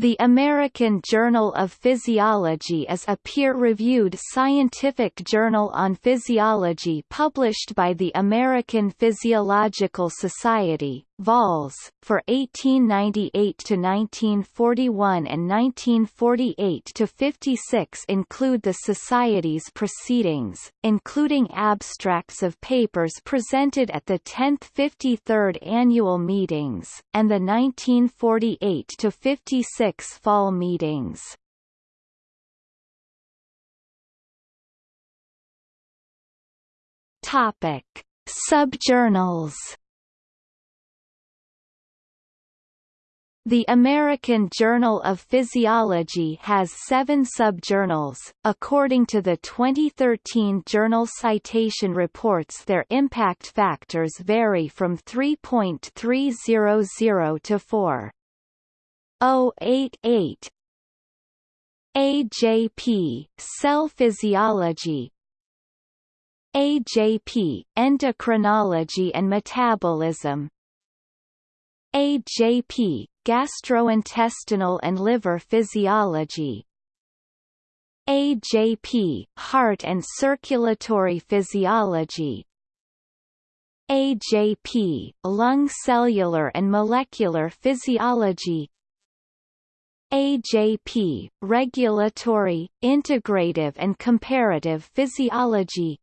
The American Journal of Physiology is a peer-reviewed scientific journal on physiology published by the American Physiological Society, vols. for 1898 to 1941 and 1948–56 include the Society's proceedings, including abstracts of papers presented at the 10th 53rd annual meetings, and the 1948–56 fall meetings. Subjournals. The American Journal of Physiology has seven subjournals. According to the 2013 Journal Citation Reports, their impact factors vary from 3.300 to 4. 088 AJP Cell Physiology AJP Endocrinology and Metabolism AJP Gastrointestinal and Liver Physiology. AJP Heart and Circulatory Physiology. AJP Lung Cellular and Molecular Physiology. AJP, Regulatory, Integrative and Comparative Physiology.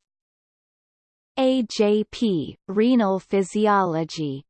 AJP, Renal Physiology